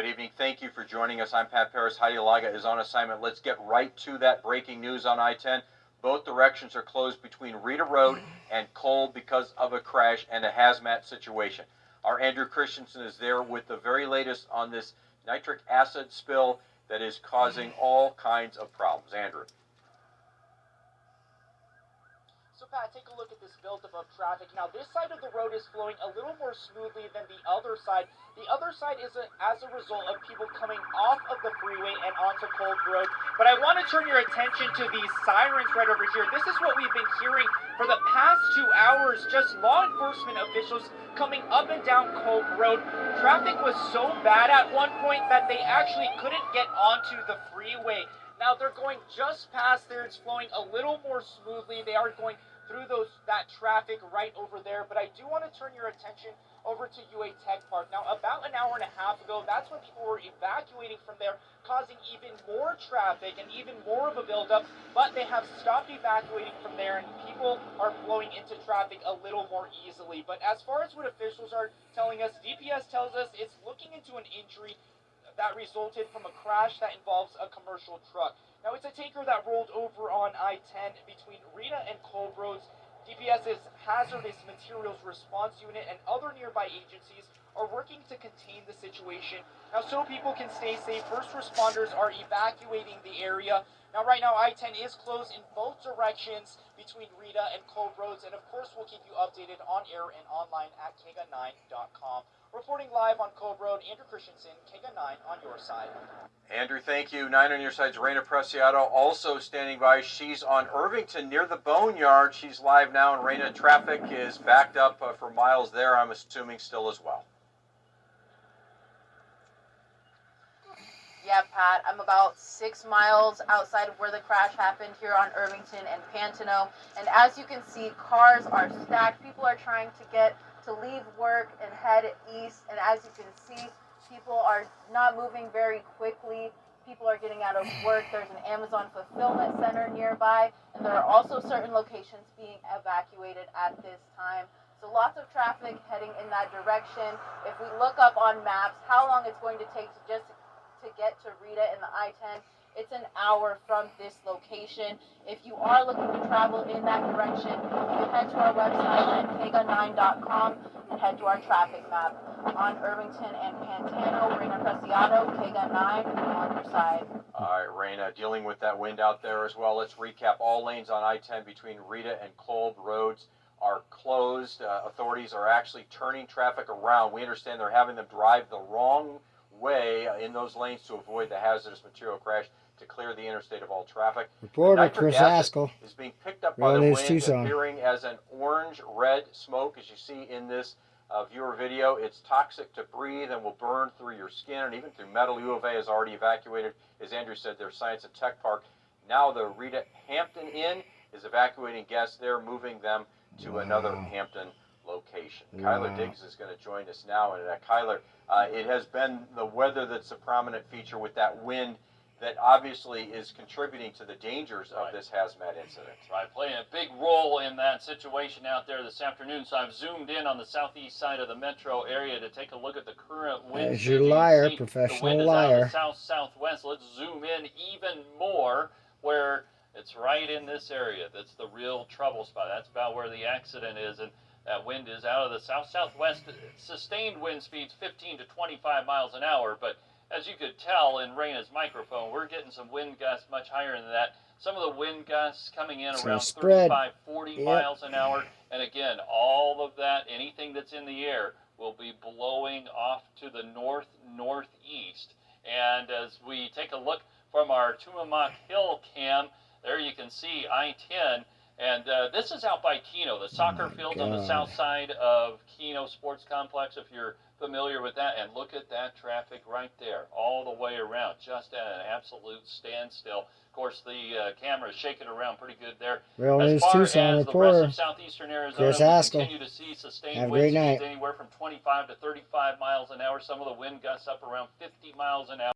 Good evening. Thank you for joining us. I'm Pat Parris. Heidi Laga is on assignment. Let's get right to that breaking news on I-10. Both directions are closed between Rita Road and Kolb because of a crash and a hazmat situation. Our Andrew Christensen is there with the very latest on this nitric acid spill that is causing all kinds of problems. Andrew. So Pat, take a look at this buildup of traffic. Now this side of the road is flowing a little more smoothly than the other side. The other side is a, as a result of people coming off of the freeway and onto Kolb Road. But I want to turn your attention to these sirens right over here. This is what we've been hearing for the past two hours. Just law enforcement officials coming up and down Kolb Road. Traffic was so bad at one point that they actually couldn't get onto the freeway. Now they're going just past there. It's flowing a little more smoothly. They are going through those that traffic right over there. But I do want to turn your attention over to UA Tech Park. Now, about an hour and a half ago, that's when people were evacuating from there, causing even more traffic and even more of a buildup. But they have stopped evacuating from there, and people are flowing into traffic a little more easily. But as far as what officials are telling us, DPS tells us it's looking into an injury that resulted from a crash that involves a commercial truck. Now, it's a tanker that rolled over on I-10 between Rita and Kolb Roads. DPS's Hazardous Materials Response Unit and other nearby agencies are working to contain the situation. Now, so people can stay safe, first responders are evacuating the area. Now, right now, I-10 is closed in both directions between Rita and Kolb Roads, and of course, we'll keep you updated on air and online at KGUN9.com. Reporting live on Kolb Road, Andrew Christensen, KGUN 9 on your side. Andrew, thank you. Nine on your side's Raina Preciado also standing by. She's on Irvington near the Boneyard. She's live now, and Raina, traffic is backed up uh, for miles there, I'm assuming still as well. Yeah, Pat, I'm about six miles outside of where the crash happened here on Irvington and Pantano. And as you can see, cars are stacked. People are trying to get to leave work and head east. And as you can see, people are not moving very quickly. People are getting out of work. There's an Amazon fulfillment center nearby, and there are also certain locations being evacuated at this time. So lots of traffic heading in that direction. If we look up on maps how long it's going to take to just to get to Rita in the I-10, it's an hour from this location. If you are looking to travel in that direction, you head to our website at kgun9.com and head to our traffic map. On Irvington and Pantano, Raina Preciado, KGUN 9 on your side. All right, Raina, dealing with that wind out there as well. Let's recap all lanes on I-10 between Rita and Kolb roads are closed. Uh, authorities are actually turning traffic around. We understand they're having them drive the wrong way in those lanes to avoid the hazardous material crash to clear the interstate of all traffic. Reporter Chris Askell is being picked up by the wind, Tucson. appearing as an orange-red smoke, as you see in this uh, viewer video. It's toxic to breathe and will burn through your skin and even through metal. U of A has already evacuated, as Andrew said, their Science and Tech Park. Now the Rita Hampton Inn is evacuating guests They're moving them to wow. another Hampton location. Wow. Kyler Diggs is going to join us now. And uh, Kyler, uh, it has been the weather that's a prominent feature with that wind that obviously is contributing to the dangers of right. this hazmat incident. Right, playing a big role in that situation out there this afternoon. So I've zoomed in on the southeast side of the metro area to take a look at the current wind. As your liar, professional liar. south southwest. Let's zoom in even more where it's right in this area. That's the real trouble spot. That's about where the accident is. And that wind is out of the south-southwest, sustained wind speeds 15 to 25 miles an hour, but as you could tell in Raina's microphone, we're getting some wind gusts much higher than that. Some of the wind gusts coming in so around spread. 35, 40 yep. miles an hour. And again, all of that, anything that's in the air, will be blowing off to the north northeast. And as we take a look from our Tumamoc Hill cam, there you can see I 10 and uh, this is out by Kino, the soccer oh field God. on the south side of Kino Sports Complex, if you're familiar with that. And look at that traffic right there, all the way around, just at an absolute standstill. Of course, the uh, camera is shaking around pretty good there. Real News Tucson reporter southeastern Arizona, Chris continue to see sustained Have wind speeds anywhere from 25 to 35 miles an hour. Some of the wind gusts up around 50 miles an hour.